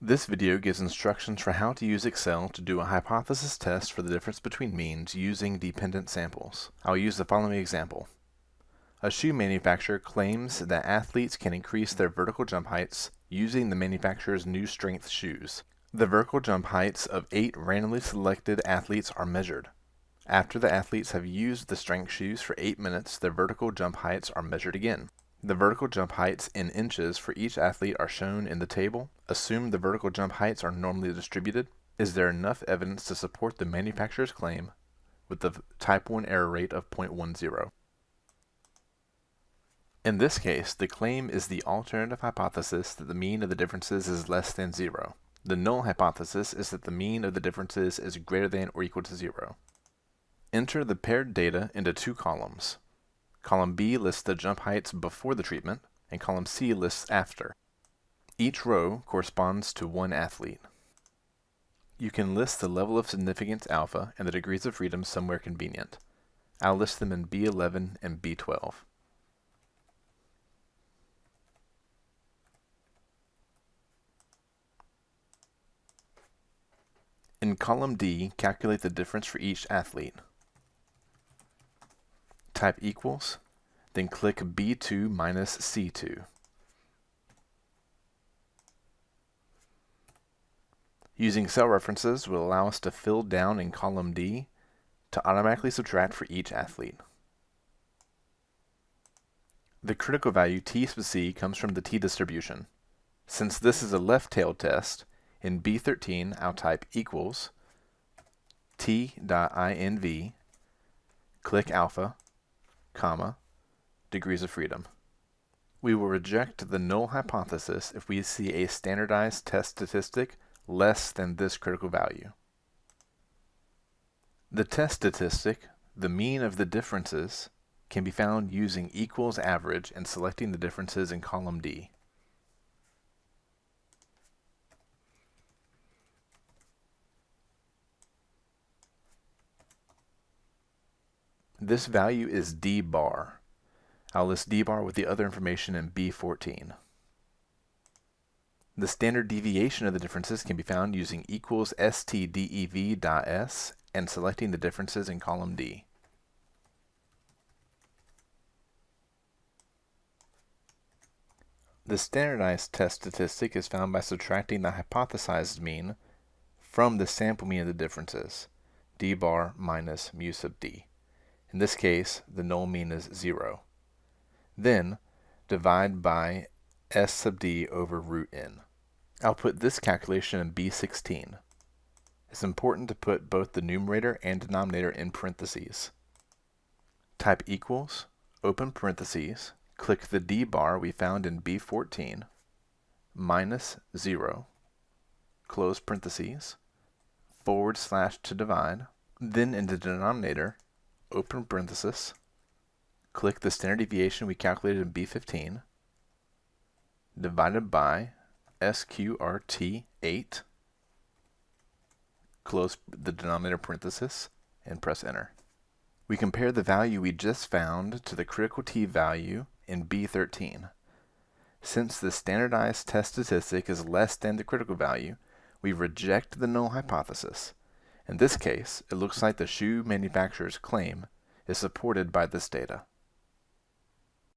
This video gives instructions for how to use Excel to do a hypothesis test for the difference between means using dependent samples. I'll use the following example. A shoe manufacturer claims that athletes can increase their vertical jump heights using the manufacturer's new strength shoes. The vertical jump heights of eight randomly selected athletes are measured. After the athletes have used the strength shoes for eight minutes, their vertical jump heights are measured again. The vertical jump heights in inches for each athlete are shown in the table. Assume the vertical jump heights are normally distributed. Is there enough evidence to support the manufacturer's claim with the type 1 error rate of 0.10? In this case, the claim is the alternative hypothesis that the mean of the differences is less than 0. The null hypothesis is that the mean of the differences is greater than or equal to 0. Enter the paired data into two columns. Column B lists the jump heights before the treatment, and column C lists after. Each row corresponds to one athlete. You can list the level of significance alpha and the degrees of freedom somewhere convenient. I'll list them in B11 and B12. In column D, calculate the difference for each athlete type equals, then click B2 minus C2. Using cell references will allow us to fill down in column D to automatically subtract for each athlete. The critical value T sub C comes from the T distribution. Since this is a left-tailed test, in B13 I'll type equals T.inv, click alpha, comma, degrees of freedom. We will reject the null hypothesis if we see a standardized test statistic less than this critical value. The test statistic, the mean of the differences, can be found using equals average and selecting the differences in column D. This value is d bar. I'll list d bar with the other information in B14. The standard deviation of the differences can be found using equals stdev.s and selecting the differences in column D. The standardized test statistic is found by subtracting the hypothesized mean from the sample mean of the differences, d bar minus mu sub d. In this case, the null mean is 0. Then, divide by s sub d over root n. I'll put this calculation in B16. It's important to put both the numerator and denominator in parentheses. Type equals, open parentheses, click the D bar we found in B14, minus 0, close parentheses, forward slash to divide, then in the denominator, open parenthesis, click the standard deviation we calculated in B15, divided by SQRT8, close the denominator parenthesis, and press enter. We compare the value we just found to the critical t value in B13. Since the standardized test statistic is less than the critical value, we reject the null hypothesis in this case, it looks like the shoe manufacturer's claim is supported by this data.